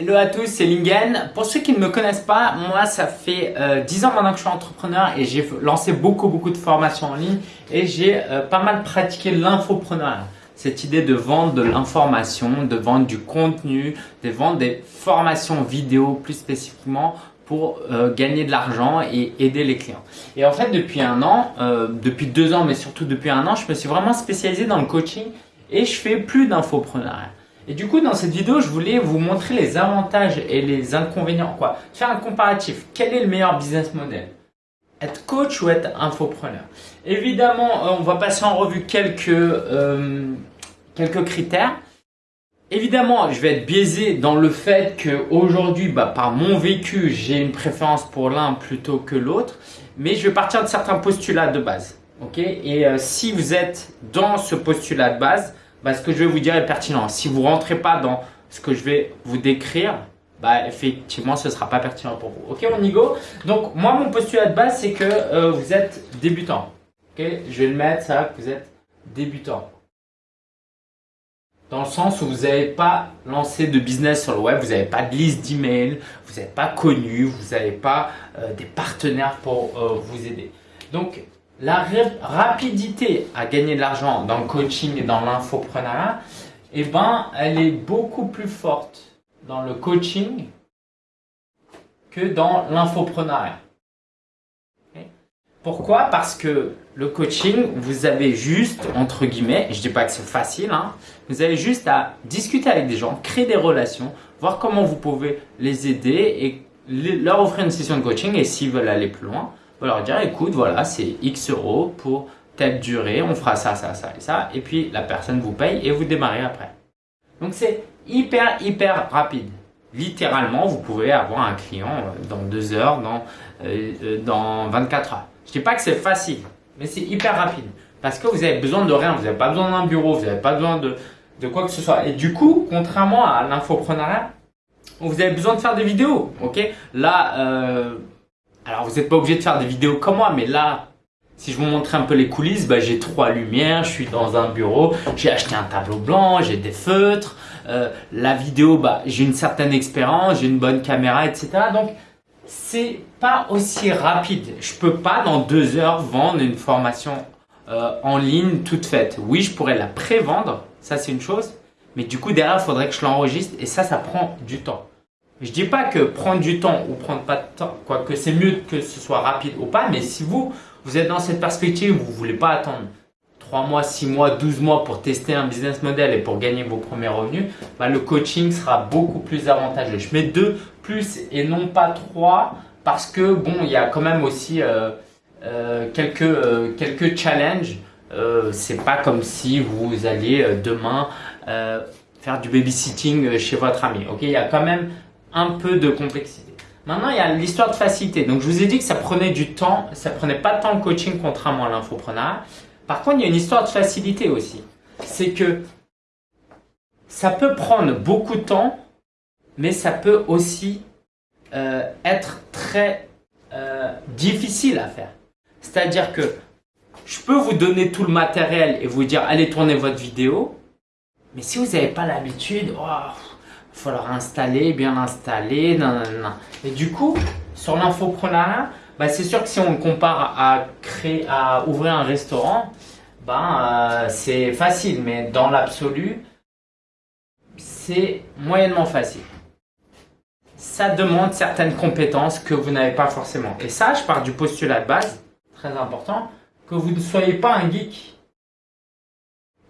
Hello à tous, c'est Lingen. Pour ceux qui ne me connaissent pas, moi ça fait euh, 10 ans maintenant que je suis entrepreneur et j'ai lancé beaucoup beaucoup de formations en ligne et j'ai euh, pas mal pratiqué l'infopreneur. Cette idée de vendre de l'information, de vendre du contenu, de vendre des formations vidéo plus spécifiquement pour euh, gagner de l'argent et aider les clients. Et en fait, depuis un an, euh, depuis deux ans, mais surtout depuis un an, je me suis vraiment spécialisé dans le coaching et je fais plus d'infoprenariat. Et du coup, dans cette vidéo, je voulais vous montrer les avantages et les inconvénients. Quoi Faire un comparatif. Quel est le meilleur business model Être coach ou être infopreneur Évidemment, euh, on va passer en revue quelques, quelques critères. Évidemment, je vais être biaisé dans le fait qu'aujourd'hui, bah, par mon vécu, j'ai une préférence pour l'un plutôt que l'autre, mais je vais partir de certains postulats de base. Et euh, si vous êtes dans ce postulat de base, bah, ce que je vais vous dire est pertinent. Si vous ne rentrez pas dans ce que je vais vous décrire, bah, effectivement, ce ne sera pas pertinent pour vous. Ok, on y Donc, moi, mon postulat de base, c'est que euh, vous êtes débutant. Ok? Je vais le mettre, ça, vous êtes débutant dans le sens où vous n'avez pas lancé de business sur le web, vous n'avez pas de liste d'emails, vous n'êtes pas connu, vous n'avez pas euh, des partenaires pour euh, vous aider. Donc, la rapidité à gagner de l'argent dans le coaching et dans l'infoprenariat, eh ben, elle est beaucoup plus forte dans le coaching que dans l'infoprenariat. Pourquoi? Parce que le coaching, vous avez juste, entre guillemets, je ne dis pas que c'est facile, hein, vous avez juste à discuter avec des gens, créer des relations, voir comment vous pouvez les aider et leur offrir une session de coaching et s'ils veulent aller plus loin, leur dire écoute, voilà, c'est X euros pour telle durée, on fera ça, ça, ça et ça, et puis la personne vous paye et vous démarrez après. Donc c'est hyper, hyper rapide. Littéralement, vous pouvez avoir un client euh, dans deux heures, dans, euh, euh, dans 24 heures. Je dis pas que c'est facile, mais c'est hyper rapide. Parce que vous avez besoin de rien, vous n'avez pas besoin d'un bureau, vous n'avez pas besoin de, quoi que ce soit. Et du coup, contrairement à l'infoprenariat, vous avez besoin de faire des vidéos. ok? Là, alors vous n'êtes pas obligé de faire des vidéos comme moi, mais là, si je vous montre un peu les coulisses, bah, j'ai trois lumières, je suis dans un bureau, j'ai acheté un tableau blanc, j'ai des feutres. Euh, la vidéo, bah, j'ai une certaine expérience, j'ai une bonne caméra, etc. Donc, c'est pas aussi rapide. Je peux pas dans deux heures vendre une formation euh, en ligne toute faite. Oui, je pourrais la pré-vendre, ça c'est une chose, mais du coup derrière, il faudrait que je l'enregistre et ça, ça prend du temps. Je dis pas que prendre du temps ou prendre pas de temps, quoique c'est mieux que ce soit rapide ou pas, mais si vous, vous êtes dans cette perspective, vous voulez pas attendre 3 mois, 6 mois, 12 mois pour tester un business model et pour gagner vos premiers revenus, bah, le coaching sera beaucoup plus avantageux. Je mets 2 plus et non pas 3 parce que bon, il y a quand même aussi euh, euh, quelques, euh, quelques challenges. C'est pas comme si vous alliez demain faire du babysitting chez votre ami. Il y a quand même un peu de complexité. Maintenant, il y a l'histoire de facilité. Donc, je vous ai dit que ça prenait du temps, ça prenait pas de temps le coaching contrairement à l'infopreneur. Par contre, il y a une histoire de facilité aussi. C'est que ça peut prendre beaucoup de temps, mais ça peut aussi euh, être très euh, difficile à faire. C'est-à-dire que je peux vous donner tout le matériel et vous dire allez tourner votre vidéo, mais si vous n'avez pas l'habitude, oh, il va falloir installer, bien l'installer, et du coup, sur l'infoprenariat, bah, c'est sûr que si on compare à créer, à ouvrir un restaurant, ben, euh, c'est facile, mais dans l'absolu, c'est moyennement facile. Ça demande certaines compétences que vous n'avez pas forcément. Et ça, je pars du postulat de base, très important, que vous ne soyez pas un geek.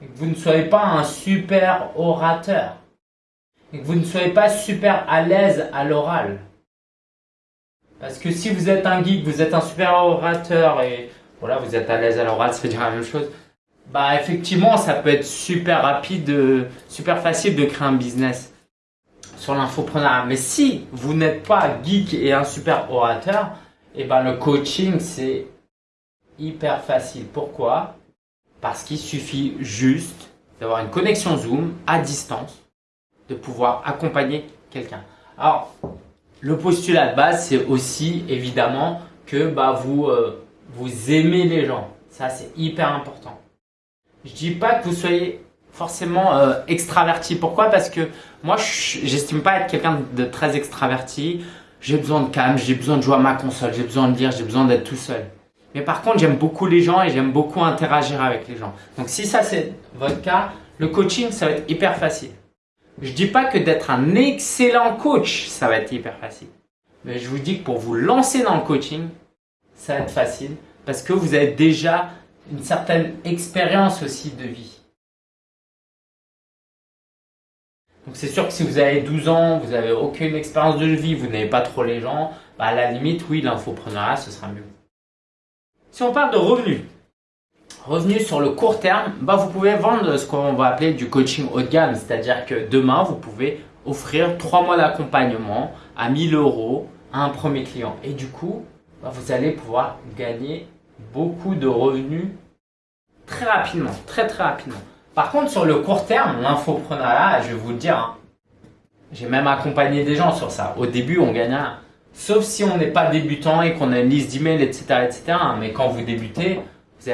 Que vous ne soyez pas un super orateur. Et que vous ne soyez pas super à l'aise à l'oral. Parce que si vous êtes un geek, vous êtes un super orateur et voilà, vous êtes à l'aise à l'oral, ça veut dire la même chose. Bah effectivement, ça peut être super rapide, super facile de créer un business sur l'infopreneur. Mais si vous n'êtes pas geek et un super orateur, et eh ben le coaching c'est hyper facile. Pourquoi? Parce qu'il suffit juste d'avoir une connexion Zoom à distance, de pouvoir accompagner quelqu'un. Alors, le postulat de base, c'est aussi évidemment que bah, vous, euh, vous aimez les gens. Ça, c'est hyper important. Je dis pas que vous soyez forcément euh, extraverti. Pourquoi? Parce que moi, j'estime pas être quelqu'un de très extraverti. J'ai besoin de calme, j'ai besoin de jouer à ma console, j'ai besoin de lire, j'ai besoin d'être tout seul. Mais par contre, j'aime beaucoup les gens et j'aime beaucoup interagir avec les gens. Donc si ça c'est votre cas, le coaching, ça va être hyper facile. Je dis pas que d'être un excellent coach, ça va être hyper facile. Mais je vous dis que pour vous lancer dans le coaching, ça va être facile parce que vous avez déjà une certaine expérience aussi de vie. Donc c'est sûr que si vous avez 12 ans, vous n'avez aucune expérience de vie, vous n'avez pas trop les gens, bah à la limite, oui, l'infoprenariat, ce sera mieux. Si on parle de revenus, revenus sur le court terme, bah vous pouvez vendre ce qu'on va appeler du coaching haut de gamme, c'est-à-dire que demain, vous pouvez offrir 3 mois d'accompagnement à 1000 euros à un premier client. Et du coup, bah, vous allez pouvoir gagner beaucoup de revenus très rapidement, très très rapidement. Par contre, sur le court terme, l'infoprenariat, je vais vous le dire, hein, j'ai même accompagné des gens sur ça. Au début, on gagne rien. Sauf si on n'est pas débutant et qu'on a une liste d'emails, etc., etc. Mais quand vous débutez,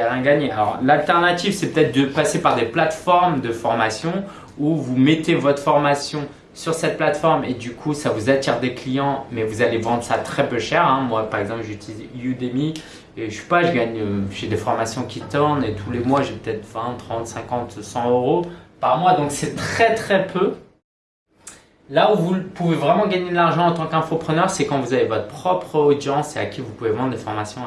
rien gagner. Alors, l'alternative, c'est peut-être de passer par des plateformes de formation où vous mettez votre formation sur cette plateforme et du coup, ça vous attire des clients, mais vous allez vendre ça très peu cher. Hein. Moi, par exemple, j'utilise Udemy et je sais pas, je gagne, euh, j'ai des formations qui tournent et tous les mois, j'ai peut-être 20, 30, 50, 100 euros par mois. Donc, c'est très, très peu. Là où vous pouvez vraiment gagner de l'argent en tant qu'infopreneur, c'est quand vous avez votre propre audience et à qui vous pouvez vendre des formations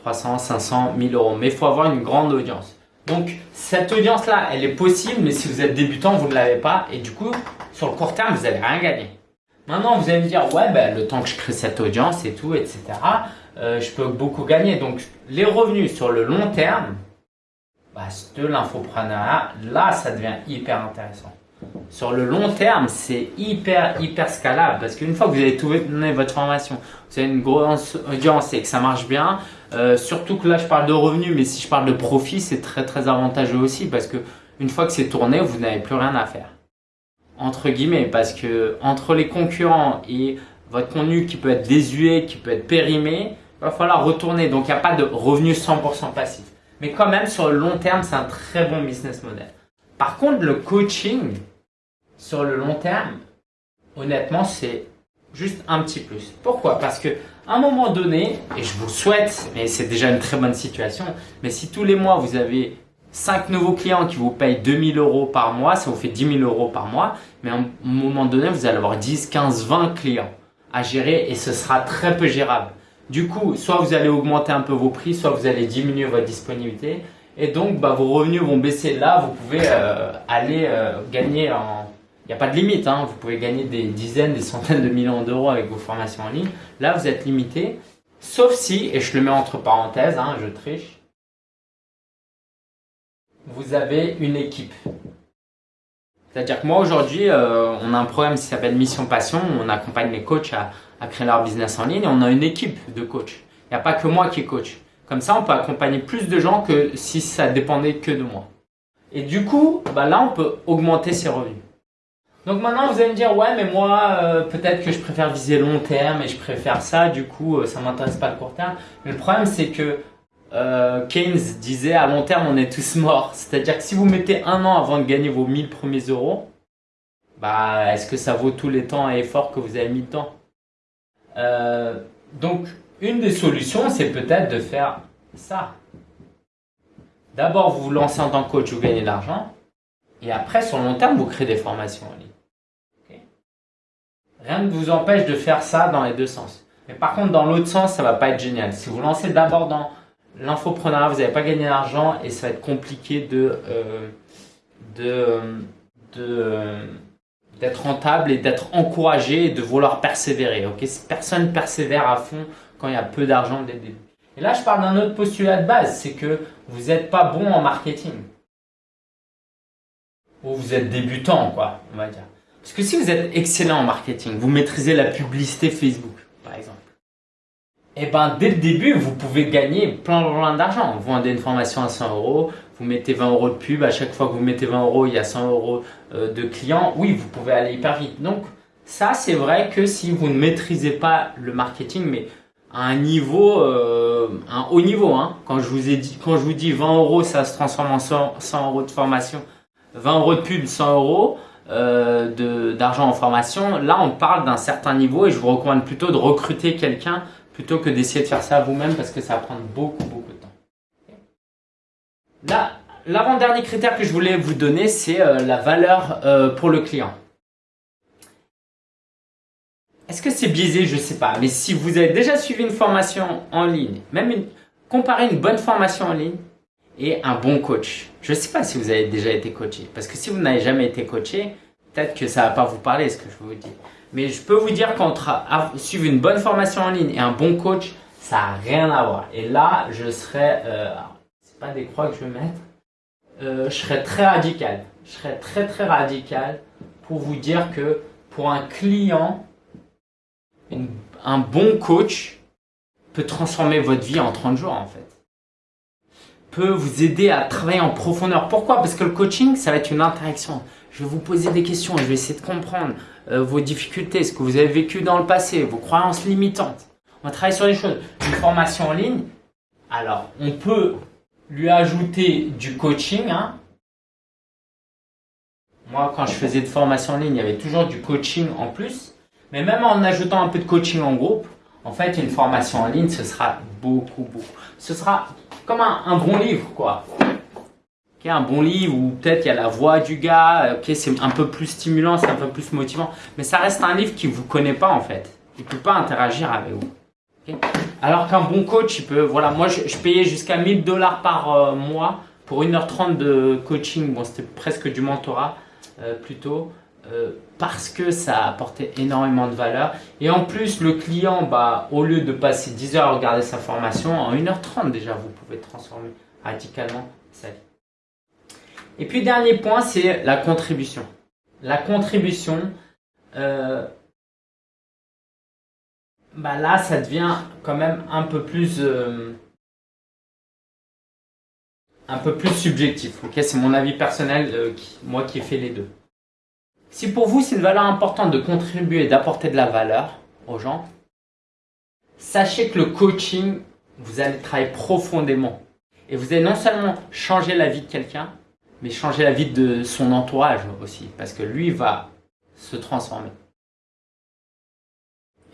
300, 500, 1000 euros. Mais il faut avoir une grande audience. Donc, cette audience-là, elle est possible, mais si vous êtes débutant, vous ne l'avez pas. Et du coup, sur le court terme, vous n'allez rien gagner. Maintenant, vous allez me dire, ouais, ben, le temps que je crée cette audience et tout, etc., euh, je peux beaucoup gagner. Donc, les revenus sur le long terme, bah, de l'infoprenariat, là, ça devient hyper intéressant. Sur le long terme, c'est hyper, hyper scalable parce qu'une fois que vous avez donné votre formation, vous avez une grosse audience et que ça marche bien, euh, surtout que là, je parle de revenus, mais si je parle de profit, c'est très, très avantageux aussi parce que une fois que c'est tourné, vous n'avez plus rien à faire. Entre guillemets, parce que entre les concurrents et votre contenu qui peut être désuet, qui peut être périmé, il va falloir retourner. Donc, il n'y a pas de revenus 100% passif. Mais quand même, sur le long terme, c'est un très bon business model. Par contre, le coaching, sur le long terme, honnêtement, c'est juste un petit plus. Pourquoi? Parce que à un moment donné, et je vous souhaite, mais c'est déjà une très bonne situation, mais si tous les mois vous avez 5 nouveaux clients qui vous payent 2000 euros par mois, ça vous fait 10 000 euros par mois, mais à un moment donné, vous allez avoir 10, 15, 20 clients à gérer et ce sera très peu gérable. Du coup, soit vous allez augmenter un peu vos prix, soit vous allez diminuer votre disponibilité. Et donc, bah, vos revenus vont baisser. Là, vous pouvez euh, aller euh, gagner en... N'y a pas de limite, hein. vous pouvez gagner des dizaines, des centaines de millions d'euros avec vos formations en ligne. Là, vous êtes limité, sauf si, et je le mets entre parenthèses, hein, je triche, vous avez une équipe. C'est-à-dire que moi aujourd'hui, euh, on a un programme qui s'appelle Mission Passion, on accompagne les coachs à, créer leur business en ligne et on a une équipe de coachs. Il n'y a pas que moi qui coach. Comme ça, on peut accompagner plus de gens que si ça dépendait que de moi. Et du coup, bah là, on peut augmenter ses revenus. Donc maintenant, vous allez me dire, ouais, mais moi, euh, peut-être que je préfère viser long terme et je préfère ça, du coup, euh, ça m'intéresse pas le court terme. Mais le problème, c'est que euh, Keynes disait, à long terme, on est tous morts. C'est-à-dire que si vous mettez un an avant de gagner vos 1000 premiers euros, bah, est-ce que ça vaut tous les temps et efforts que vous avez mis dedans? Euh, donc, une des solutions, c'est peut-être de faire ça. D'abord, vous vous lancez en tant que coach, vous gagnez de l'argent. Et après, sur le long terme, vous créez des formations en ligne. Rien ne vous empêche de faire ça dans les deux sens. Mais par contre, dans l'autre sens, ça va pas être génial. Si vous lancez d'abord dans l'infopreneur, vous n'allez pas gagner d'argent et ça va être compliqué euh, de d'être rentable et d'être encouragé et de vouloir persévérer. Ok, personne persévère à fond quand il y a peu d'argent dès le début. Et là, je parle d'un autre postulat de base, c'est que vous n'êtes pas bon en marketing. Ou vous êtes débutant, quoi, on va dire. Parce que si vous êtes excellent en marketing, vous maîtrisez la publicité Facebook, par exemple. Et eh ben, dès le début, vous pouvez gagner plein, plein d'argent. Vous vendez une formation à 100 euros, vous mettez 20 euros de pub, à chaque fois que vous mettez 20 euros, il y a 100 euros euh, de clients. Oui, vous pouvez aller hyper vite. Donc, ça, c'est vrai que si vous ne maîtrisez pas le marketing, mais à un niveau, euh, un haut niveau, hein. quand je vous ai dit, quand je vous dis 20 euros, ça se transforme en 100, euros de formation 20 euros de pub, 100 euros euh, d'argent en formation. Là, on parle d'un certain niveau et je vous recommande plutôt de recruter quelqu'un plutôt que d'essayer de faire ça vous-même parce que ça va prendre beaucoup, beaucoup de temps. Là, l'avant-dernier critère que je voulais vous donner, c'est euh, la valeur euh, pour le client. Est-ce que c'est biaisé? Je ne sais pas. Mais si vous avez déjà suivi une formation en ligne, même une, comparer une bonne formation en ligne et un bon coach. Je ne sais pas si vous avez déjà été coaché. Parce que si vous n'avez jamais été coaché, peut-être que ça ne va pas vous parler ce que je vous dis. Mais je peux vous dire qu'entre suivre une bonne formation en ligne et un bon coach, ça n'a rien à voir. Et là, je serais, euh, c'est pas des croix que je vais mettre, euh, je serais très radical. Je serais très très radical pour vous dire que pour un client, un bon coach peut transformer votre vie en 30 jours en fait. Peut vous aider à travailler en profondeur. Pourquoi? Parce que le coaching, ça va être une interaction. Je vais vous poser des questions, je vais essayer de comprendre euh, vos difficultés, ce que vous avez vécu dans le passé, vos croyances limitantes. On va travailler sur les choses. Une formation en ligne, alors on peut lui ajouter du coaching. Hein. Moi, quand je faisais de formation en ligne, il y avait toujours du coaching en plus. Mais même en ajoutant un peu de coaching en groupe, en fait, une formation en ligne, ce sera beaucoup, beaucoup. Ce sera comme un, bon livre, quoi. un bon livre où peut-être il y a la voix du gars, c'est un peu plus stimulant, c'est un peu plus motivant. Mais ça reste un livre qui ne vous connaît pas, en fait. Il ne peut pas interagir avec vous. Alors qu'un bon coach, il peut, voilà, moi je, payais jusqu'à 1000 dollars par euh, mois pour 1h30 de coaching. Bon, c'était presque du mentorat euh, plutôt. Euh, parce que ça apportait énormément de valeur. Et en plus, le client, bah, au lieu de passer 10 heures à regarder sa formation, en 1h30 déjà, vous pouvez transformer radicalement sa vie. Et puis, dernier point, c'est la contribution. La contribution, euh, bah là, ça devient quand même un peu plus... Euh, un peu plus subjectif. Ok, c'est mon avis personnel, moi qui ai fait les deux. Si pour vous c'est une valeur importante de contribuer et d'apporter de la valeur aux gens, sachez que le coaching, vous allez travailler profondément. Et vous allez non seulement changer la vie de quelqu'un, mais changer la vie de son entourage aussi. Parce que lui va se transformer.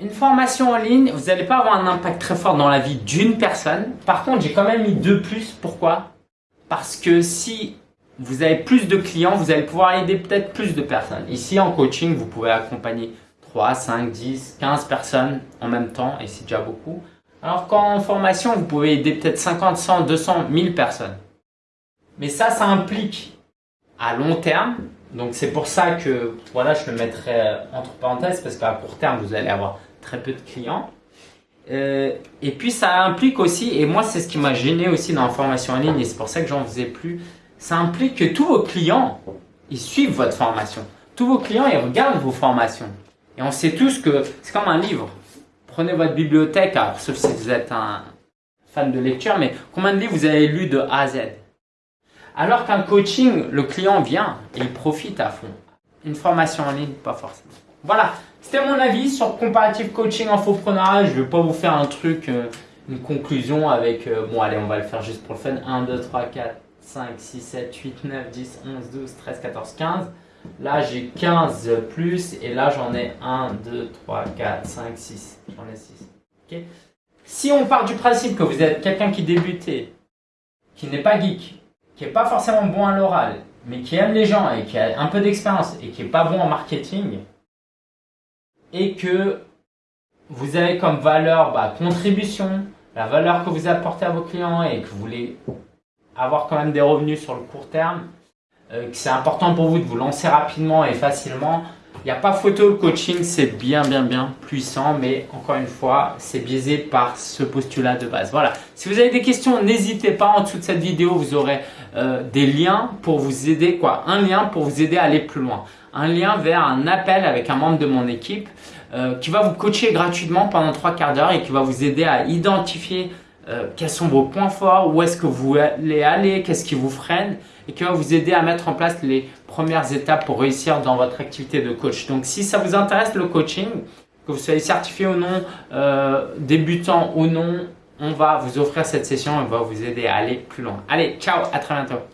Une formation en ligne, vous n'allez pas avoir un impact très fort dans la vie d'une personne. Par contre, j'ai quand même mis deux plus. Pourquoi? Parce que si vous avez plus de clients, vous allez pouvoir aider peut-être plus de personnes. Ici, en coaching, vous pouvez accompagner 3, 5, 10, 15 personnes en même temps et c'est déjà beaucoup. Alors qu'en formation, vous pouvez aider peut-être 50, 100, 200, 1000 personnes. Mais ça, ça implique à long terme. Donc c'est pour ça que voilà, je le mettrai entre parenthèses parce qu'à court terme, vous allez avoir très peu de clients. Euh, et puis ça implique aussi, et moi c'est ce qui m'a gêné aussi dans la formation en ligne et c'est pour ça que j'en faisais plus, ça implique que tous vos clients, ils suivent votre formation. Tous vos clients, ils regardent vos formations. Et on sait tous que c'est comme un livre. Prenez votre bibliothèque, sauf si vous êtes un fan de lecture, mais combien de livres vous avez lu de A à Z? Alors qu'un coaching, le client vient et il profite à fond. Une formation en ligne, pas forcément. Voilà, c'était mon avis sur comparative coaching infopreneur. Je ne vais pas vous faire un truc, euh, une conclusion avec, euh, bon allez, on va le faire juste pour le fun. 1, 2, 3, 4, 5, 6, 7, 8, 9, 10, 11, 12, 13, 14, 15. Là, j'ai 15 plus et là, j'en ai 1, 2, 3, 4, 5, 6. J'en ai 6. si on part du principe que vous êtes quelqu'un qui débutait, qui n'est pas geek, qui n'est pas forcément bon à l'oral, mais qui aime les gens et qui a un peu d'expérience et qui n'est pas bon en marketing, et que vous avez comme valeur bah, contribution, la valeur que vous apportez à vos clients et que vous voulez avoir quand même des revenus sur le court terme, euh, que c'est important pour vous de vous lancer rapidement et facilement. Il n'y a pas photo, le coaching c'est bien bien bien puissant, mais encore une fois, c'est biaisé par ce postulat de base. Voilà, si vous avez des questions, n'hésitez pas, en dessous de cette vidéo, vous aurez euh, des liens pour vous aider, quoi, un lien pour vous aider à aller plus loin. Un lien vers un appel avec un membre de mon équipe euh, qui va vous coacher gratuitement pendant trois quarts d'heure et qui va vous aider à identifier euh, quels sont vos points forts, où est-ce que vous voulez aller, qu'est-ce qui vous freine? Et qui va vous aider à mettre en place les premières étapes pour réussir dans votre activité de coach? Donc si ça vous intéresse le coaching, que vous soyez certifié ou non, euh, débutant ou non, on va vous offrir cette session et on va vous aider à aller plus loin. Allez, ciao, à très bientôt.